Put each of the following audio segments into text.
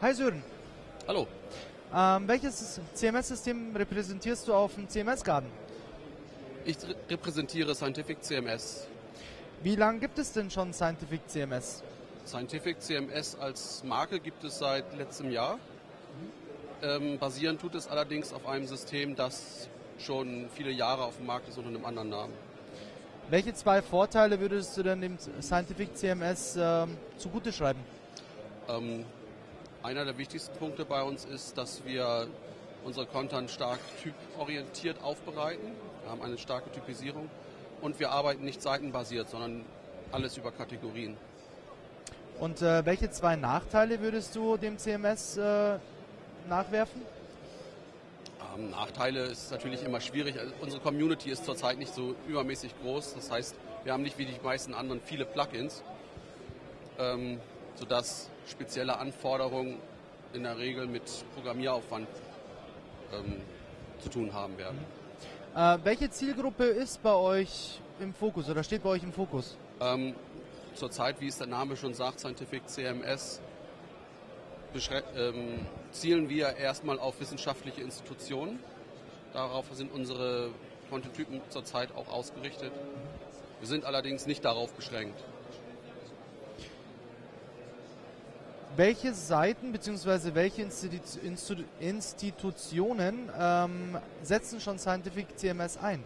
Hi Sören. Hallo. Ähm, welches CMS-System repräsentierst du auf dem CMS-Garden? Ich repräsentiere Scientific CMS. Wie lange gibt es denn schon Scientific CMS? Scientific CMS als Marke gibt es seit letztem Jahr. Ähm, basieren tut es allerdings auf einem System, das schon viele Jahre auf dem Markt ist unter einem anderen Namen. Welche zwei Vorteile würdest du denn dem Scientific CMS ähm, zugute schreiben? Ähm, einer der wichtigsten Punkte bei uns ist, dass wir unsere Content stark typorientiert aufbereiten. Wir haben eine starke Typisierung und wir arbeiten nicht seitenbasiert, sondern alles über Kategorien. Und äh, welche zwei Nachteile würdest du dem CMS äh, nachwerfen? Ähm, Nachteile ist natürlich immer schwierig. Also unsere Community ist zurzeit nicht so übermäßig groß. Das heißt, wir haben nicht wie die meisten anderen viele Plugins, ähm, sodass spezielle Anforderungen in der Regel mit Programmieraufwand ähm, zu tun haben werden. Äh, welche Zielgruppe ist bei euch im Fokus oder steht bei euch im Fokus? Ähm, zurzeit, wie es der Name schon sagt, Scientific CMS, ähm, zielen wir erstmal auf wissenschaftliche Institutionen. Darauf sind unsere Kontentypen zurzeit auch ausgerichtet. Wir sind allerdings nicht darauf beschränkt. Welche Seiten bzw. welche Institu Institu Institutionen ähm, setzen schon Scientific CMS ein?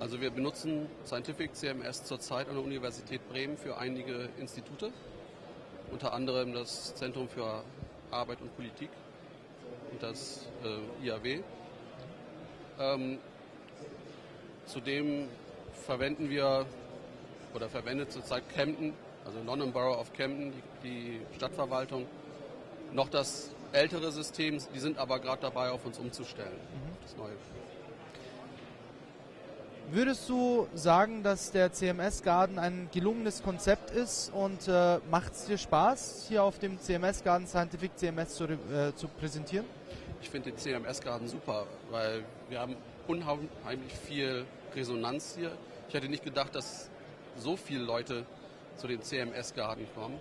Also wir benutzen Scientific CMS zurzeit an der Universität Bremen für einige Institute, unter anderem das Zentrum für Arbeit und Politik und das äh, IAW. Ähm, zudem verwenden wir oder verwendet zurzeit Kempten also London Borough of Camden, die, die Stadtverwaltung, noch das ältere System. Die sind aber gerade dabei, auf uns umzustellen. Mhm. Das neue. Würdest du sagen, dass der CMS Garden ein gelungenes Konzept ist und äh, macht es dir Spaß, hier auf dem CMS Garden Scientific CMS zu, äh, zu präsentieren? Ich finde den CMS Garden super, weil wir haben unheimlich viel Resonanz hier. Ich hätte nicht gedacht, dass so viele Leute zu den CMS-Garden kommen.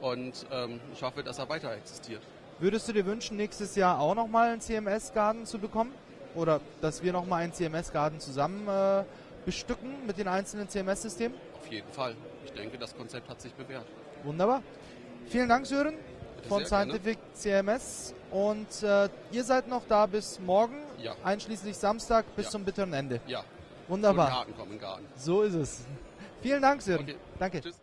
Und ähm, ich hoffe, dass er weiter existiert. Würdest du dir wünschen, nächstes Jahr auch nochmal einen CMS-Garden zu bekommen? Oder dass wir nochmal einen CMS-Garden zusammen äh, bestücken mit den einzelnen CMS-Systemen? Auf jeden Fall. Ich denke, das Konzept hat sich bewährt. Wunderbar. Vielen Dank, Sören von Scientific gerne. CMS. Und äh, ihr seid noch da bis morgen, ja. einschließlich Samstag bis ja. zum bitteren Ende. Ja. Wunderbar. Garten kommen, Garten. So ist es. Vielen Dank, Sören. Okay. Danke. Tschüss.